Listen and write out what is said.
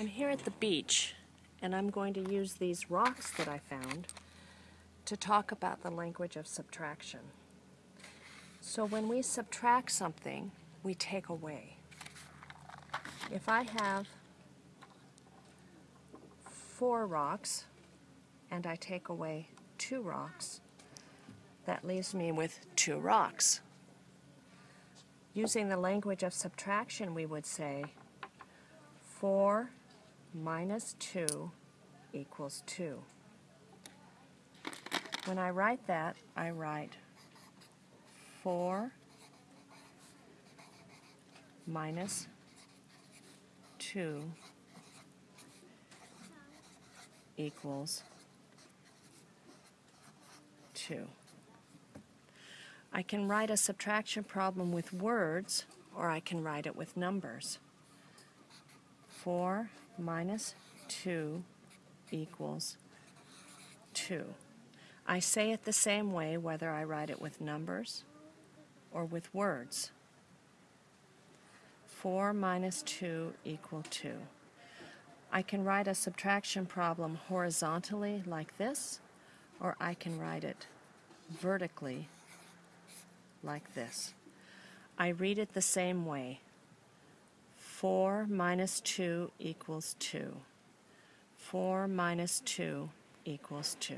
I'm here at the beach and I'm going to use these rocks that I found to talk about the language of subtraction. So when we subtract something, we take away. If I have four rocks and I take away two rocks, that leaves me with two rocks. Using the language of subtraction, we would say 4 minus 2 equals 2. When I write that, I write 4 minus 2 equals 2. I can write a subtraction problem with words or I can write it with numbers. 4 minus 2 equals 2. I say it the same way whether I write it with numbers or with words. 4 minus 2 equal 2. I can write a subtraction problem horizontally like this, or I can write it vertically like this. I read it the same way. 4 minus 2 equals 2. 4 minus 2 equals 2.